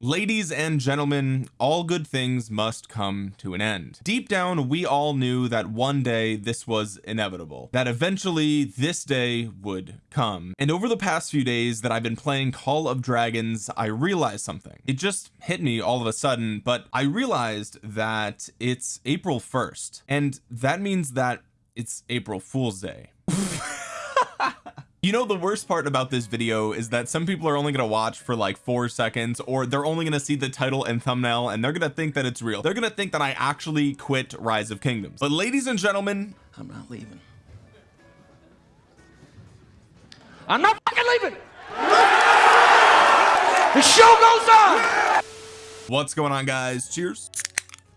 ladies and gentlemen all good things must come to an end. Deep down we all knew that one day this was inevitable that eventually this day would come. And over the past few days that I've been playing Call of Dragons I realized something. It just hit me all of a sudden but I realized that it's April 1st and that means that it's April Fool's Day you know the worst part about this video is that some people are only going to watch for like four seconds or they're only going to see the title and thumbnail and they're going to think that it's real. They're going to think that I actually quit rise of kingdoms. But ladies and gentlemen I'm not leaving. I'm not fucking leaving! The show goes on! What's going on guys? Cheers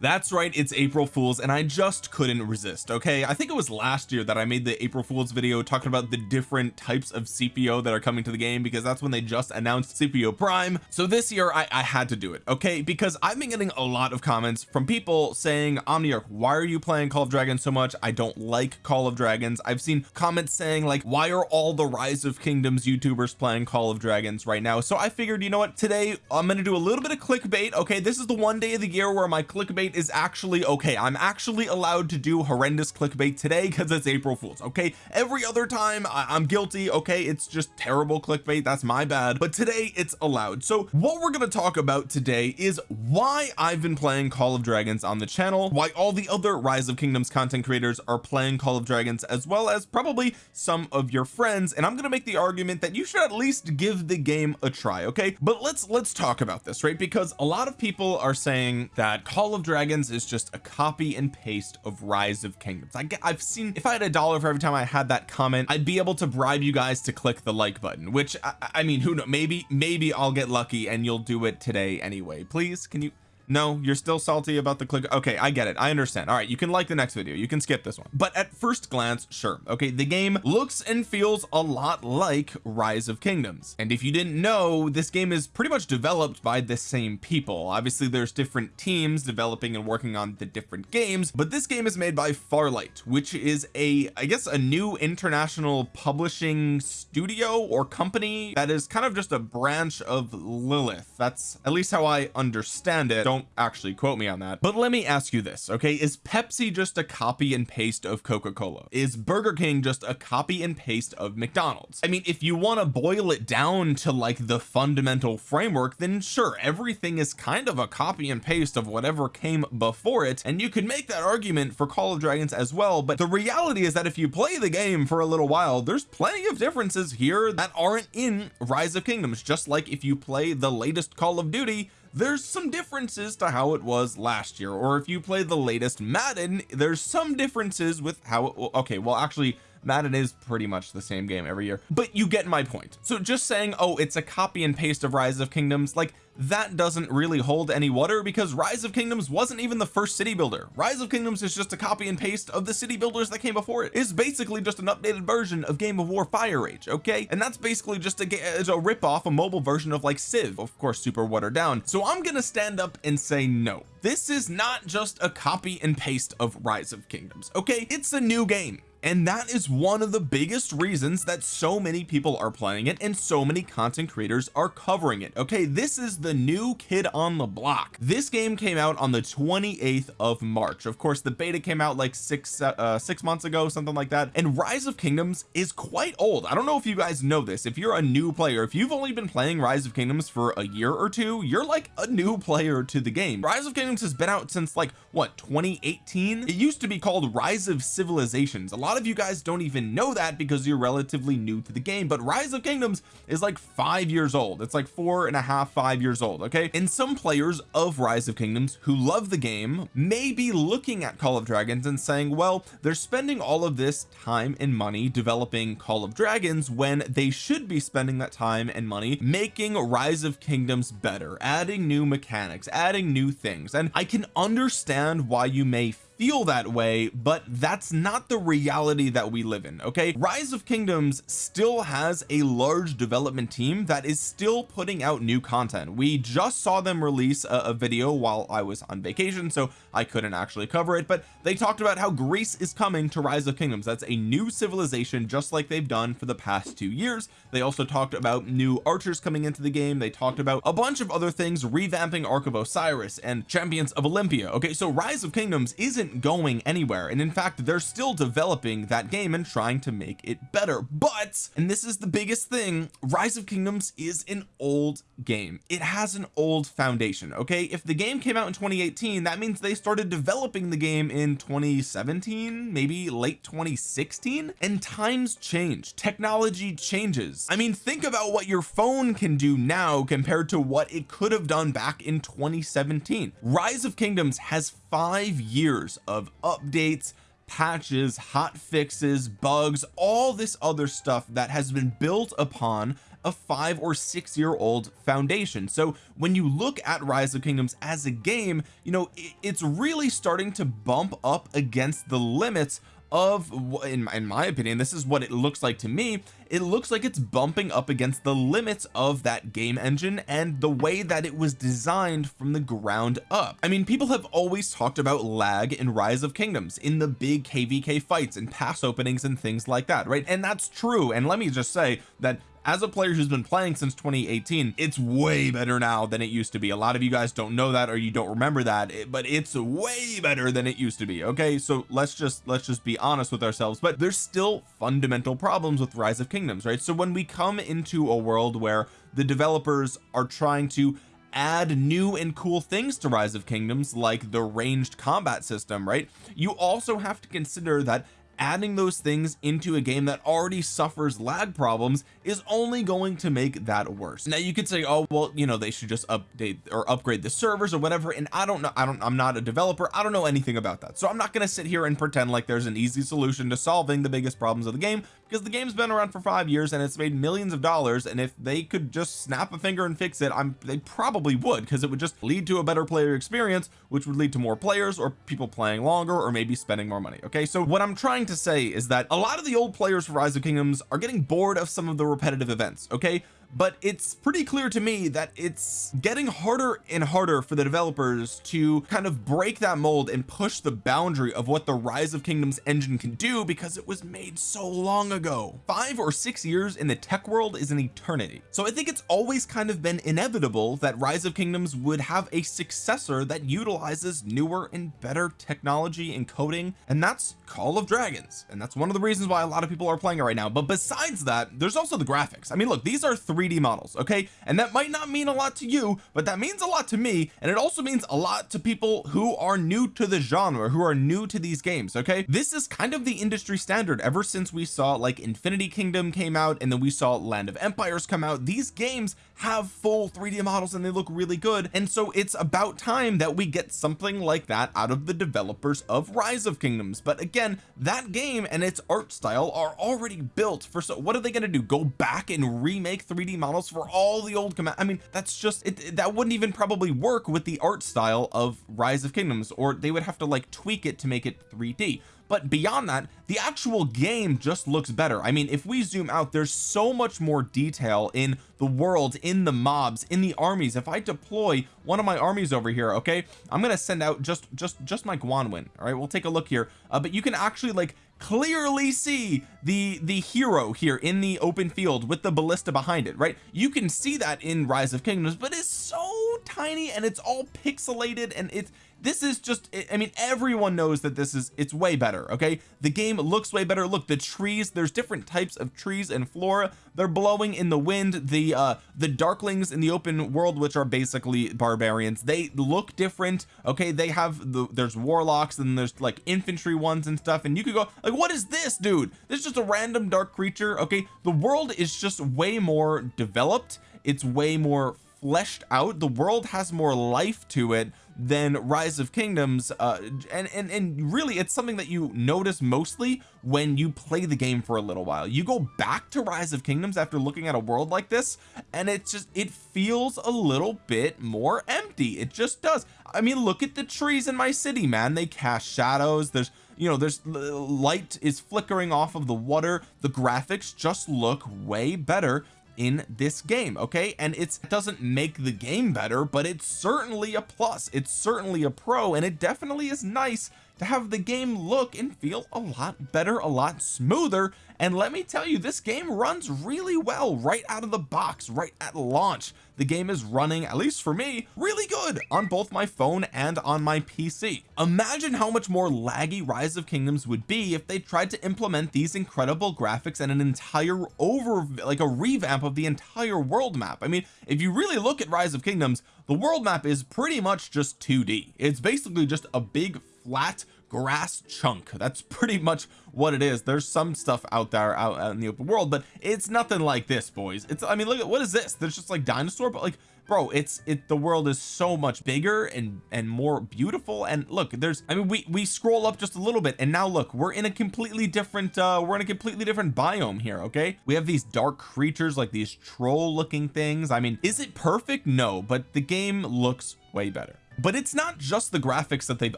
that's right it's April Fools and I just couldn't resist okay? I think it was last year that I made the April Fools video talking about the different types of CPO that are coming to the game because that's when they just announced CPO Prime. So this year I, I had to do it okay? Because I've been getting a lot of comments from people saying Omniarch why are you playing Call of Dragons so much? I don't like Call of Dragons. I've seen comments saying like why are all the rise of kingdoms youtubers playing Call of Dragons right now? So I figured you know what? Today I'm going to do a little bit of clickbait okay? This is the one day of the year where my clickbait clickbait is actually okay. I'm actually allowed to do horrendous clickbait today because it's April Fools okay? Every other time I am guilty okay? It's just terrible clickbait. That's my bad. But today it's allowed. So what we're going to talk about today is why I've been playing Call of Dragons on the channel why all the other rise of kingdoms content creators are playing Call of Dragons as well as probably some of your friends and I'm going to make the argument that you should at least give the game a try okay? But let's let's talk about this right? Because a lot of people are saying that Call of Dragons is just a copy and paste of rise of kingdoms. I get I've seen if I had a dollar for every time I had that comment I'd be able to bribe you guys to click the like button which I, I mean who knows maybe maybe I'll get lucky and you'll do it today anyway. Please can you no you're still salty about the click. Okay I get it. I understand. All right you can like the next video. You can skip this one. But at first glance sure. Okay the game looks and feels a lot like rise of kingdoms. And if you didn't know this game is pretty much developed by the same people. Obviously there's different teams developing and working on the different games but this game is made by Farlight which is a I guess a new international publishing studio or company that is kind of just a branch of Lilith. That's at least how I understand it. Don't don't actually quote me on that but let me ask you this okay? Is Pepsi just a copy and paste of Coca-Cola? Is Burger King just a copy and paste of McDonald's? I mean if you want to boil it down to like the fundamental framework then sure everything is kind of a copy and paste of whatever came before it and you could make that argument for Call of Dragons as well but the reality is that if you play the game for a little while there's plenty of differences here that aren't in Rise of Kingdoms just like if you play the latest Call of Duty there's some differences to how it was last year or if you play the latest Madden there's some differences with how it okay well actually Madden is pretty much the same game every year but you get my point. So just saying oh it's a copy and paste of rise of kingdoms like that doesn't really hold any water because rise of kingdoms wasn't even the first city builder. Rise of kingdoms is just a copy and paste of the city builders that came before it. It is basically just an updated version of game of war fire age okay? And that's basically just a, a rip off a mobile version of like civ. Of course super watered down. So I'm gonna stand up and say no. This is not just a copy and paste of rise of kingdoms okay? It's a new game and that is one of the biggest reasons that so many people are playing it and so many content creators are covering it. Okay this is the new kid on the block. This game came out on the 28th of March. Of course the beta came out like six uh six months ago something like that. And rise of kingdoms is quite old. I don't know if you guys know this. If you're a new player if you've only been playing rise of kingdoms for a year or two you're like a new player to the game. Rise of kingdoms has been out since like what 2018 it used to be called rise of civilizations. A lot of you guys don't even know that because you're relatively new to the game but rise of kingdoms is like five years old. It's like four and a half five years old okay? And some players of rise of kingdoms who love the game may be looking at call of dragons and saying well they're spending all of this time and money developing call of dragons when they should be spending that time and money making rise of kingdoms better adding new mechanics adding new things. And I can understand why you may feel that way but that's not the reality that we live in okay? Rise of kingdoms still has a large development team that is still putting out new content. We just saw them release a, a video while I was on vacation so I couldn't actually cover it but they talked about how Greece is coming to rise of kingdoms. That's a new civilization just like they've done for the past two years they also talked about new archers coming into the game. They talked about a bunch of other things revamping Ark of Osiris and champions of Olympia. Okay so rise of kingdoms isn't going anywhere and in fact they're still developing that game and trying to make it better. But and this is the biggest thing rise of kingdoms is an old game. It has an old foundation okay? If the game came out in 2018 that means they started developing the game in 2017 maybe late 2016 and times change. Technology changes I mean think about what your phone can do now compared to what it could have done back in 2017 rise of kingdoms has five years of updates patches hot fixes bugs all this other stuff that has been built upon a five or six year old foundation. So when you look at rise of kingdoms as a game you know it's really starting to bump up against the limits of in my, in my opinion this is what it looks like to me it looks like it's bumping up against the limits of that game engine and the way that it was designed from the ground up. I mean people have always talked about lag in rise of kingdoms in the big kvk fights and pass openings and things like that right? And that's true and let me just say that as a player who's been playing since 2018 it's way better now than it used to be. A lot of you guys don't know that or you don't remember that but it's way better than it used to be okay? So let's just let's just be honest with ourselves but there's still fundamental problems with rise of kingdoms right? So when we come into a world where the developers are trying to add new and cool things to rise of kingdoms like the ranged combat system right? You also have to consider that adding those things into a game that already suffers lag problems is only going to make that worse. Now you could say oh well you know they should just update or upgrade the servers or whatever and I don't know I don't I'm not a developer I don't know anything about that. So I'm not going to sit here and pretend like there's an easy solution to solving the biggest problems of the game because the game's been around for five years and it's made millions of dollars and if they could just snap a finger and fix it I'm they probably would because it would just lead to a better player experience which would lead to more players or people playing longer or maybe spending more money okay? So what I'm trying to say is that a lot of the old players for rise of kingdoms are getting bored of some of the repetitive events okay but it's pretty clear to me that it's getting harder and harder for the developers to kind of break that mold and push the boundary of what the rise of kingdoms engine can do because it was made so long ago. Five or six years in the tech world is an eternity. So I think it's always kind of been inevitable that rise of kingdoms would have a successor that utilizes newer and better technology and coding and that's call of dragons. And that's one of the reasons why a lot of people are playing it right now. But besides that there's also the graphics. I mean look these are 3d models okay? And that might not mean a lot to you but that means a lot to me and it also means a lot to people who are new to the genre who are new to these games okay? This is kind of the industry standard. Ever since we saw like Infinity Kingdom came out and then we saw Land of Empires come out these games have full 3d models and they look really good and so it's about time that we get something like that out of the developers of rise of kingdoms. But again that game and its art style are already built for so what are they going to do go back and remake 3d models for all the old command I mean that's just it that wouldn't even probably work with the art style of rise of kingdoms or they would have to like tweak it to make it 3d but beyond that the actual game just looks better. I mean if we zoom out there's so much more detail in the world in the mobs in the armies. If I deploy one of my armies over here okay I'm gonna send out just just just my Guanuin all right? We'll take a look here. Uh, but you can actually like clearly see the the hero here in the open field with the ballista behind it right? You can see that in rise of kingdoms but it's so tiny and it's all pixelated and it's this is just I mean everyone knows that this is it's way better okay? The game looks way better. Look the trees there's different types of trees and flora. They're blowing in the wind. The uh the darklings in the open world which are basically barbarians they look different okay? They have the there's warlocks and there's like infantry ones and stuff and you could go like what is this dude? This is just a random dark creature okay? The world is just way more developed. It's way more fleshed out the world has more life to it than rise of kingdoms uh and and and really it's something that you notice mostly when you play the game for a little while. You go back to rise of kingdoms after looking at a world like this and it's just it feels a little bit more empty. It just does. I mean look at the trees in my city man. They cast shadows. There's you know there's light is flickering off of the water. The graphics just look way better in this game okay? And it doesn't make the game better but it's certainly a plus. It's certainly a pro and it definitely is nice to have the game look and feel a lot better a lot smoother. And let me tell you this game runs really well right out of the box right at launch. The game is running at least for me really good on both my phone and on my PC imagine how much more laggy rise of kingdoms would be if they tried to implement these incredible graphics and an entire over like a revamp of the entire world map. I mean if you really look at rise of kingdoms the world map is pretty much just 2d it's basically just a big flat grass chunk. That's pretty much what it is. There's some stuff out there out in the open world but it's nothing like this boys. It's I mean look at what is this? There's just like dinosaur but like bro it's it the world is so much bigger and and more beautiful. And look there's I mean we we scroll up just a little bit and now look we're in a completely different uh we're in a completely different biome here okay? We have these dark creatures like these troll looking things. I mean is it perfect? No but the game looks way better but it's not just the graphics that they've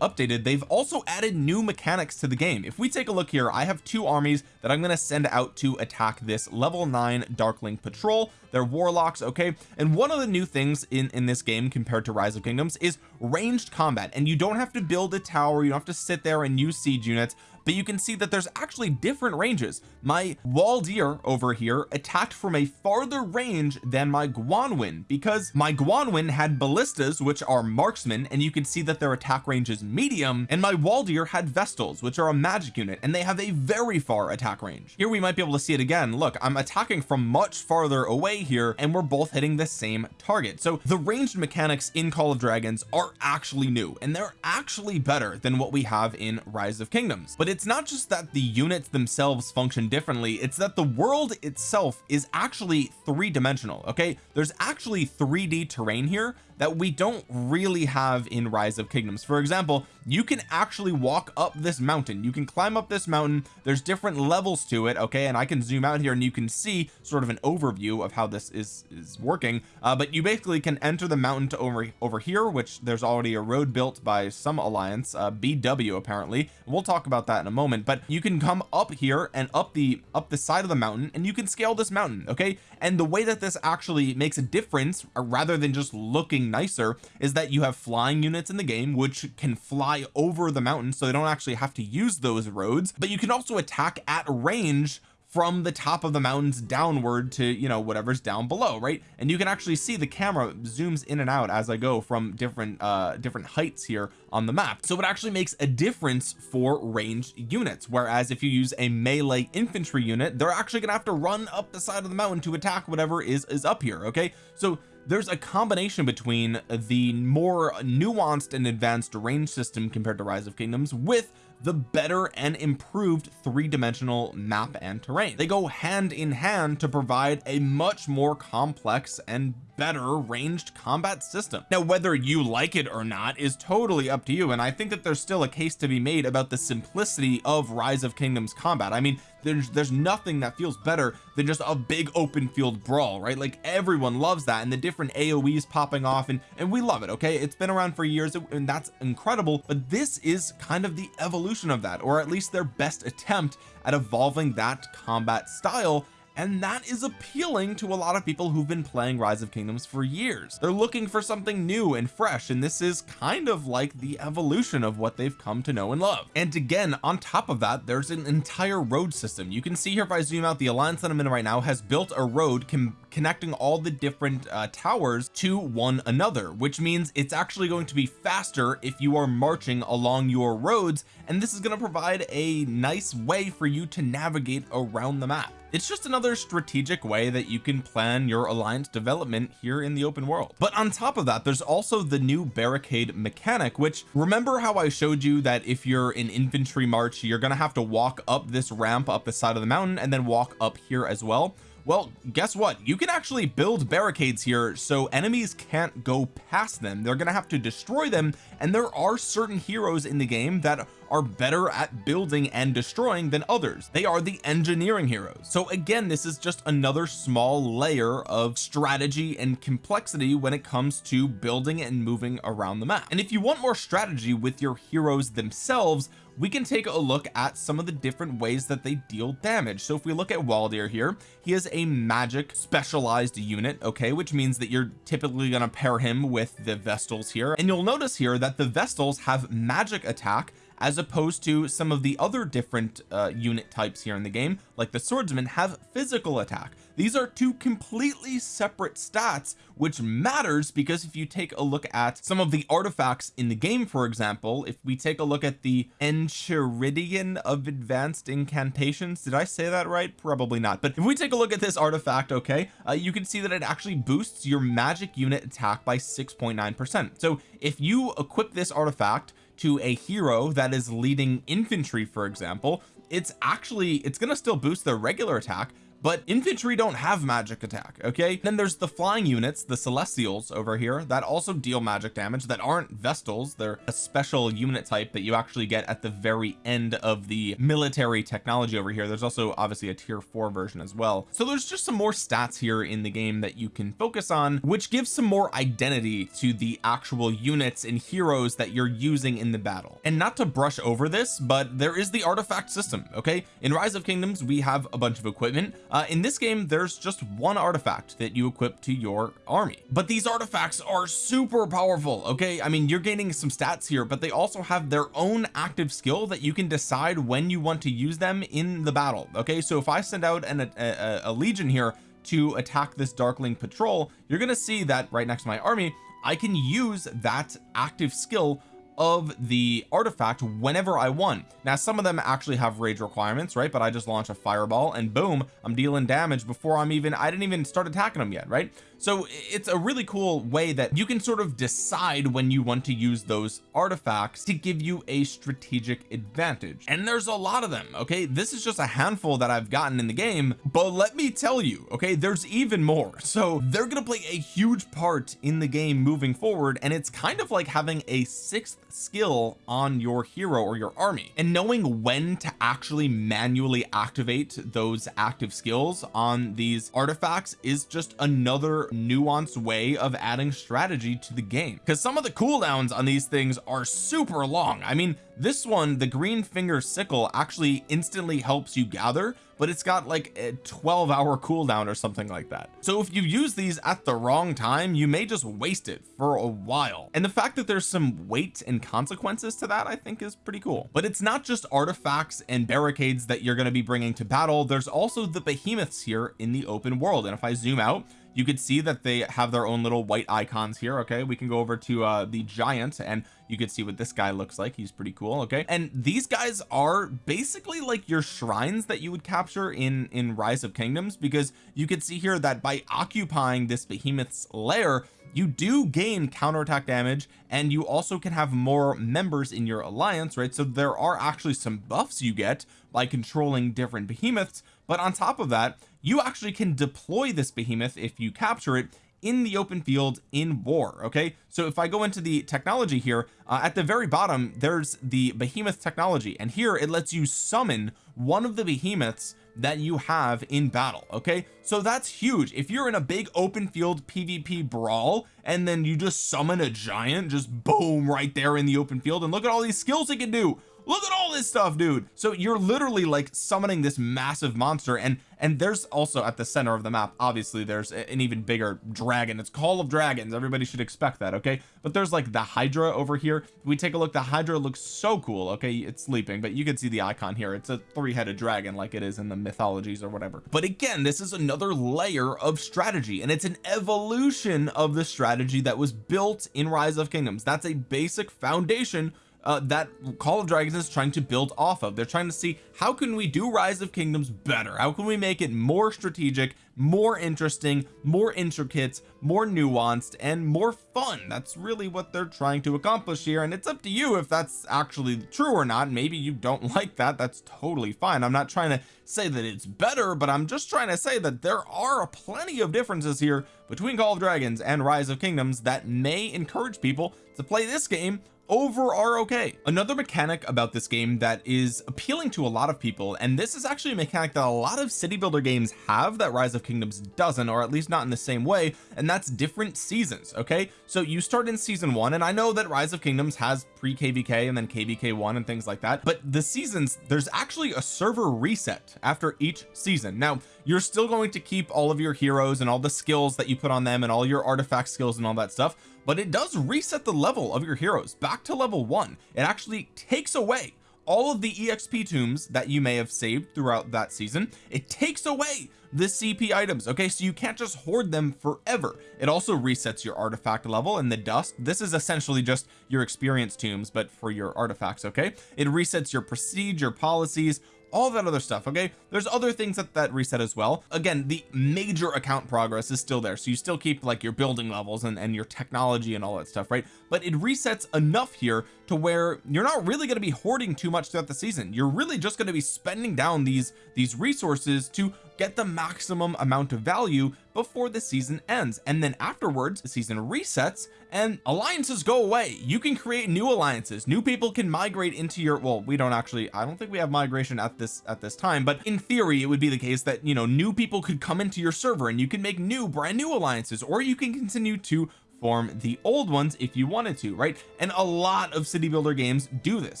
updated they've also added new mechanics to the game. If we take a look here I have two armies that I'm going to send out to attack this level 9 Darkling patrol. They're warlocks okay? And one of the new things in in this game compared to rise of kingdoms is ranged combat. And you don't have to build a tower you don't have to sit there and use siege units but you can see that there's actually different ranges. My Waldyr over here attacked from a farther range than my Guanuin because my Guanuin had ballistas which are marksmen and you can see that their attack range is medium. And my Waldyr had Vestals which are a magic unit and they have a very far attack range. Here we might be able to see it again. Look I'm attacking from much farther away here and we're both hitting the same target. So the ranged mechanics in Call of Dragons are actually new and they're actually better than what we have in Rise of Kingdoms. But it's not just that the units themselves function differently it's that the world itself is actually three-dimensional okay? There's actually 3d terrain here that we don't really have in rise of kingdoms. For example you can actually walk up this mountain. You can climb up this mountain. There's different levels to it okay? And I can zoom out here and you can see sort of an overview of how this is is working. Uh, but you basically can enter the mountain to over over here which there's already a road built by some alliance uh, BW apparently. We'll talk about that in a moment. But you can come up here and up the up the side of the mountain and you can scale this mountain okay? And the way that this actually makes a difference uh, rather than just looking nicer is that you have flying units in the game which can fly over the mountain so they don't actually have to use those roads but you can also attack at range from the top of the mountains downward to you know whatever's down below right? And you can actually see the camera zooms in and out as I go from different uh different heights here on the map. So it actually makes a difference for ranged units whereas if you use a melee infantry unit they're actually gonna have to run up the side of the mountain to attack whatever is is up here okay? So there's a combination between the more nuanced and advanced range system compared to rise of kingdoms with the better and improved three-dimensional map and terrain. They go hand in hand to provide a much more complex and better ranged combat system. Now whether you like it or not is totally up to you and I think that there's still a case to be made about the simplicity of rise of kingdoms combat. I mean there's there's nothing that feels better than just a big open field brawl right? Like everyone loves that and the different aoes popping off and and we love it okay? It's been around for years and that's incredible but this is kind of the evolution of that or at least their best attempt at evolving that combat style and that is appealing to a lot of people who've been playing rise of kingdoms for years. They're looking for something new and fresh and this is kind of like the evolution of what they've come to know and love. And again on top of that there's an entire road system. You can see here if I zoom out the alliance that I'm in right now has built a road connecting all the different uh, towers to one another which means it's actually going to be faster if you are marching along your roads and this is going to provide a nice way for you to navigate around the map. It's just another strategic way that you can plan your alliance development here in the open world. But on top of that there's also the new barricade mechanic which remember how I showed you that if you're in infantry march you're gonna have to walk up this ramp up the side of the mountain and then walk up here as well well guess what? You can actually build barricades here so enemies can't go past them. They're gonna have to destroy them and there are certain heroes in the game that are better at building and destroying than others. They are the engineering heroes. So again this is just another small layer of strategy and complexity when it comes to building and moving around the map. And if you want more strategy with your heroes themselves we can take a look at some of the different ways that they deal damage. So if we look at Waldyr here he is a magic specialized unit okay? Which means that you're typically going to pair him with the Vestals here. And you'll notice here that the Vestals have magic attack as opposed to some of the other different uh, unit types here in the game. Like the swordsman have physical attack these are two completely separate stats which matters because if you take a look at some of the artifacts in the game for example if we take a look at the Enchiridion of advanced incantations did I say that right? Probably not. But if we take a look at this artifact okay uh, you can see that it actually boosts your magic unit attack by 6.9 percent. So if you equip this artifact to a hero that is leading infantry for example it's actually it's going to still boost their regular attack but infantry don't have magic attack okay? Then there's the flying units the celestials over here that also deal magic damage that aren't vestals. They're a special unit type that you actually get at the very end of the military technology over here. There's also obviously a tier 4 version as well. So there's just some more stats here in the game that you can focus on which gives some more identity to the actual units and heroes that you're using in the battle. And not to brush over this but there is the artifact system okay? In rise of kingdoms we have a bunch of equipment uh, in this game there's just one artifact that you equip to your army. But these artifacts are super powerful okay? I mean you're gaining some stats here but they also have their own active skill that you can decide when you want to use them in the battle okay? So if I send out an, a, a, a legion here to attack this darkling patrol you're gonna see that right next to my army I can use that active skill of the artifact whenever I want. Now some of them actually have rage requirements right? But I just launch a fireball and boom I'm dealing damage before I'm even I didn't even start attacking them yet right so it's a really cool way that you can sort of decide when you want to use those artifacts to give you a strategic advantage. And there's a lot of them okay? This is just a handful that I've gotten in the game but let me tell you okay? There's even more. So they're gonna play a huge part in the game moving forward and it's kind of like having a sixth skill on your hero or your army. And knowing when to actually manually activate those active skills on these artifacts is just another nuanced way of adding strategy to the game. Because some of the cooldowns on these things are super long. I mean this one the green finger sickle actually instantly helps you gather but it's got like a 12 hour cooldown or something like that. So if you use these at the wrong time you may just waste it for a while. And the fact that there's some weight and consequences to that I think is pretty cool. But it's not just artifacts and barricades that you're going to be bringing to battle. There's also the behemoths here in the open world. And if I zoom out you could see that they have their own little white icons here okay? We can go over to uh the giant and you could see what this guy looks like. He's pretty cool okay? And these guys are basically like your shrines that you would capture in in rise of kingdoms because you could see here that by occupying this behemoth's lair you do gain counterattack damage and you also can have more members in your alliance right? So there are actually some buffs you get by controlling different behemoths but on top of that you actually can deploy this behemoth if you capture it in the open field in war okay? So if I go into the technology here uh, at the very bottom there's the behemoth technology. And here it lets you summon one of the behemoths that you have in battle okay? So that's huge. If you're in a big open field PvP brawl and then you just summon a giant just boom right there in the open field and look at all these skills it can do look at all this stuff dude. So you're literally like summoning this massive monster and and there's also at the center of the map obviously there's an even bigger dragon. It's call of dragons. Everybody should expect that okay? But there's like the hydra over here. We take a look the hydra looks so cool okay? It's sleeping but you can see the icon here. It's a three-headed dragon like it is in the mythologies or whatever. But again this is another layer of strategy and it's an evolution of the strategy that was built in rise of kingdoms. That's a basic foundation uh, that Call of Dragons is trying to build off of. They're trying to see how can we do rise of kingdoms better? How can we make it more strategic more interesting more intricate more nuanced and more fun? That's really what they're trying to accomplish here and it's up to you if that's actually true or not. Maybe you don't like that. That's totally fine. I'm not trying to say that it's better but I'm just trying to say that there are plenty of differences here between Call of Dragons and Rise of Kingdoms that may encourage people to play this game over ROK another mechanic about this game that is appealing to a lot of people and this is actually a mechanic that a lot of city builder games have that rise of kingdoms doesn't or at least not in the same way and that's different seasons okay? So you start in season one and I know that rise of kingdoms has pre kvk and then kvk one and things like that but the seasons there's actually a server reset after each season. Now you're still going to keep all of your heroes and all the skills that you put on them and all your artifact skills and all that stuff but it does reset the level of your heroes back to level one. It actually takes away all of the exp tombs that you may have saved throughout that season. It takes away the CP items okay? So you can't just hoard them forever. It also resets your artifact level and the dust. This is essentially just your experience tombs but for your artifacts okay? It resets your prestige your policies all that other stuff okay? There's other things that that reset as well. Again the major account progress is still there so you still keep like your building levels and, and your technology and all that stuff right? But it resets enough here to where you're not really going to be hoarding too much throughout the season. You're really just going to be spending down these these resources to get the maximum amount of value before the season ends. And then afterwards the season resets and alliances go away. You can create new alliances. New people can migrate into your well we don't actually I don't think we have migration at this at this time but in theory it would be the case that you know new people could come into your server and you can make new brand new alliances or you can continue to form the old ones if you wanted to right? And a lot of city builder games do this.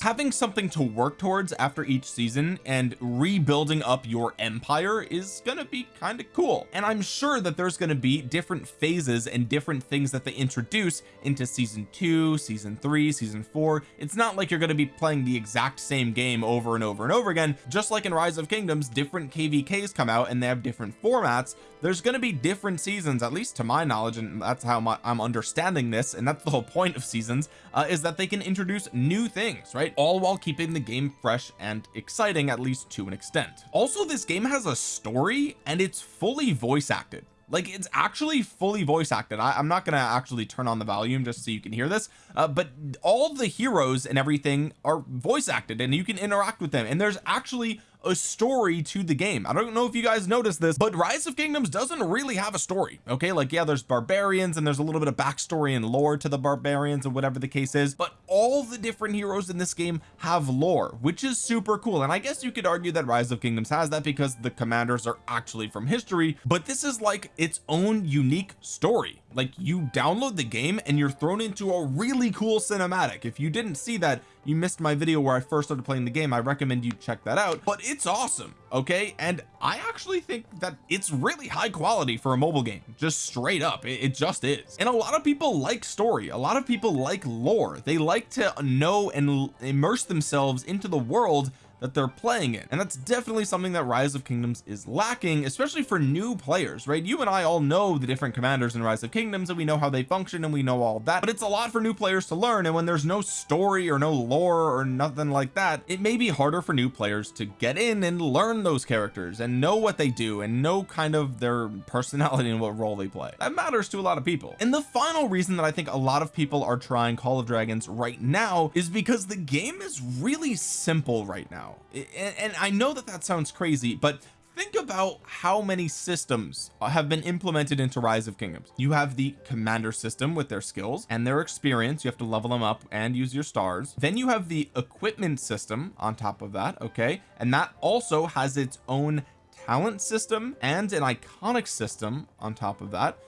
Having something to work towards after each season and rebuilding up your empire is gonna be kind of cool. And I'm sure that there's to be different phases and different things that they introduce into season two season three season four. It's not like you're to be playing the exact same game over and over and over again. Just like in rise of kingdoms different kvks come out and they have different formats. There's going to be different seasons at least to my knowledge and that's how my, I'm understanding this and that's the whole point of seasons uh, is that they can introduce new things right? All while keeping the game fresh and exciting at least to an extent. Also this game has a story and it's fully voice acted like it's actually fully voice acted I, am not gonna actually turn on the volume just so you can hear this uh, but all the heroes and everything are voice acted and you can interact with them. And there's actually a story to the game. I don't know if you guys noticed this but rise of kingdoms doesn't really have a story okay? Like yeah there's barbarians and there's a little bit of backstory and lore to the barbarians and whatever the case is but all the different heroes in this game have lore which is super cool. And I guess you could argue that rise of kingdoms has that because the commanders are actually from history but this is like its own unique story like you download the game and you're thrown into a really cool cinematic. If you didn't see that you missed my video where I first started playing the game. I recommend you check that out. But it's awesome okay? And I actually think that it's really high quality for a mobile game just straight up. It, it just is. And a lot of people like story. A lot of people like lore. They like to know and immerse themselves into the world that they're playing in. And that's definitely something that rise of kingdoms is lacking especially for new players right? You and I all know the different commanders in rise of kingdoms and we know how they function and we know all that. But it's a lot for new players to learn and when there's no story or no lore or nothing like that it may be harder for new players to get in and learn those characters and know what they do and know kind of their personality and what role they play. That matters to a lot of people. And the final reason that I think a lot of people are trying Call of Dragons right now is because the game is really simple right now now. And, and I know that that sounds crazy but think about how many systems have been implemented into rise of kingdoms. You have the commander system with their skills and their experience. You have to level them up and use your stars. Then you have the equipment system on top of that okay? And that also has its own talent system and an iconic system on top of that.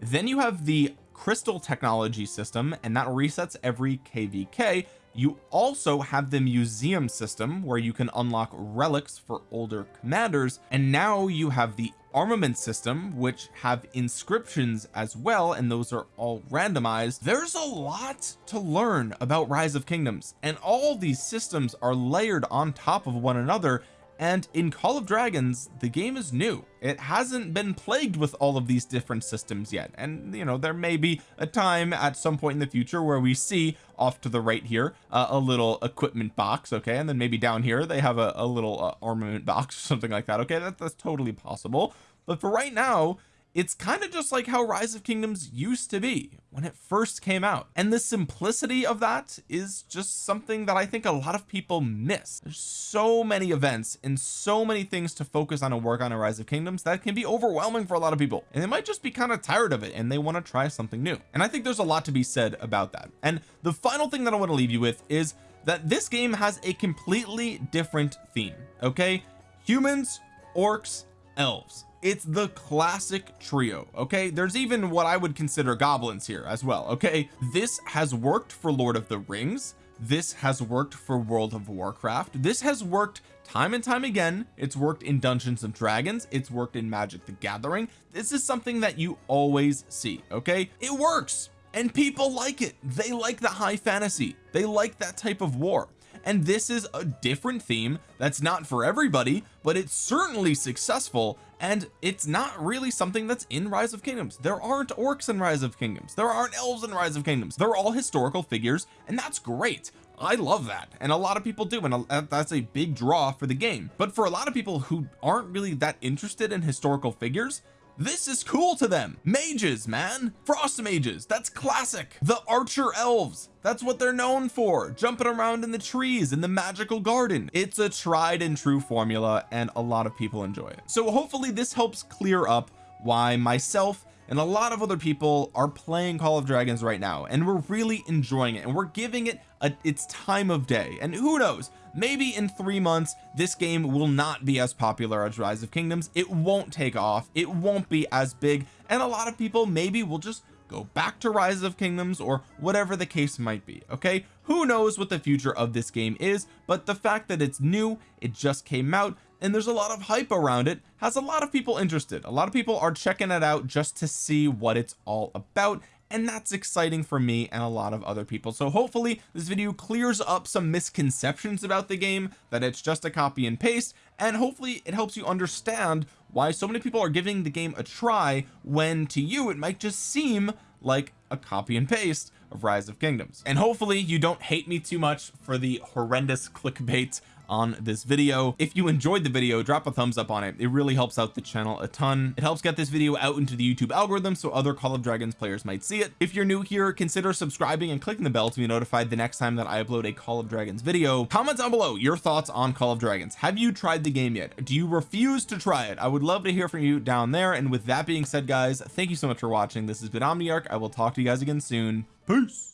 Then you have the crystal technology system and that resets every kvk you also have the museum system where you can unlock relics for older commanders and now you have the armament system which have inscriptions as well and those are all randomized. There's a lot to learn about rise of kingdoms and all these systems are layered on top of one another and in Call of Dragons the game is new. It hasn't been plagued with all of these different systems yet. And you know there may be a time at some point in the future where we see off to the right here uh, a little equipment box okay? And then maybe down here they have a, a little uh, armament box or something like that okay? That, that's totally possible. But for right now it's kind of just like how rise of kingdoms used to be when it first came out. And the simplicity of that is just something that I think a lot of people miss. There's so many events and so many things to focus on and work on in rise of kingdoms that can be overwhelming for a lot of people. And they might just be kind of tired of it and they want to try something new. And I think there's a lot to be said about that. And the final thing that I want to leave you with is that this game has a completely different theme okay? Humans orcs elves it's the classic trio okay? There's even what I would consider goblins here as well okay? This has worked for Lord of the Rings. This has worked for World of Warcraft. This has worked time and time again. It's worked in Dungeons and Dragons. It's worked in Magic the Gathering. This is something that you always see okay? It works and people like it. They like the high fantasy. They like that type of war. And this is a different theme that's not for everybody but it's certainly successful and it's not really something that's in rise of kingdoms. There aren't orcs in rise of kingdoms. There aren't elves in rise of kingdoms. They're all historical figures and that's great. I love that and a lot of people do and that's a big draw for the game. But for a lot of people who aren't really that interested in historical figures this is cool to them. Mages man. Frost mages that's classic. The archer elves that's what they're known for. Jumping around in the trees in the magical garden. It's a tried and true formula and a lot of people enjoy it. So hopefully this helps clear up why myself and a lot of other people are playing Call of Dragons right now and we're really enjoying it and we're giving it a, its time of day. And who knows? Maybe in three months this game will not be as popular as rise of kingdoms. It won't take off. It won't be as big. And a lot of people maybe will just go back to rise of kingdoms or whatever the case might be okay? Who knows what the future of this game is but the fact that it's new it just came out and there's a lot of hype around it has a lot of people interested. A lot of people are checking it out just to see what it's all about and that's exciting for me and a lot of other people. So hopefully this video clears up some misconceptions about the game that it's just a copy and paste and hopefully it helps you understand why so many people are giving the game a try when to you it might just seem like a copy and paste of rise of kingdoms. And hopefully you don't hate me too much for the horrendous clickbait on this video. If you enjoyed the video drop a thumbs up on it. It really helps out the channel a ton. It helps get this video out into the YouTube algorithm so other Call of Dragons players might see it. If you're new here consider subscribing and clicking the bell to be notified the next time that I upload a Call of Dragons video. Comment down below your thoughts on Call of Dragons. Have you tried the game yet? Do you refuse to try it? I would love to hear from you down there. And with that being said guys thank you so much for watching. This has been Omniarch. I will talk to you guys again soon. Peace